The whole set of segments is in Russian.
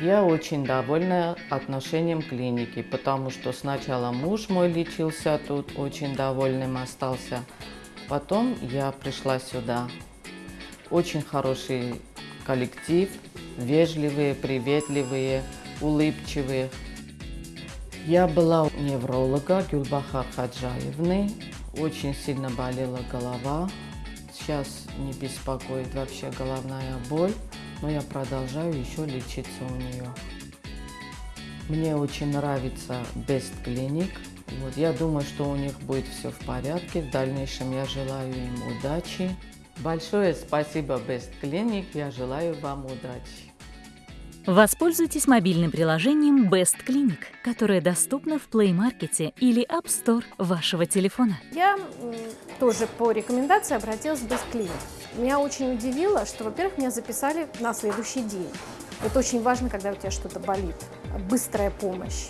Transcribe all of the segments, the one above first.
Я очень довольна отношением клиники, потому что сначала муж мой лечился тут, очень довольным остался. Потом я пришла сюда. Очень хороший коллектив, вежливые, приветливые, улыбчивые. Я была у невролога Гюльбахар Хаджаевны. Очень сильно болела голова. Сейчас не беспокоит вообще головная боль, но я продолжаю еще лечиться у нее. Мне очень нравится Best Clinic. Вот, я думаю, что у них будет все в порядке. В дальнейшем я желаю им удачи. Большое спасибо Best Clinic. Я желаю вам удачи. Воспользуйтесь мобильным приложением Best Clinic, которое доступно в Play Market или App Store вашего телефона. Я тоже по рекомендации обратилась в Best Clinic. Меня очень удивило, что, во-первых, меня записали на следующий день. Это очень важно, когда у тебя что-то болит. Быстрая помощь.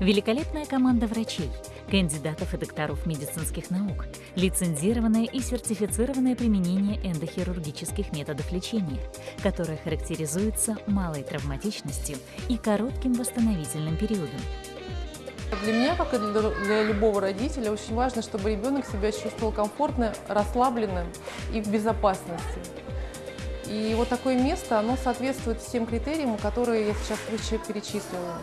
Великолепная команда врачей, кандидатов и докторов медицинских наук, лицензированное и сертифицированное применение эндохирургических методов лечения, которое характеризуется малой травматичностью и коротким восстановительным периодом. Для меня, как и для любого родителя, очень важно, чтобы ребенок себя чувствовал комфортно, расслабленным и в безопасности. И вот такое место, оно соответствует всем критериям, которые я сейчас выше перечислила.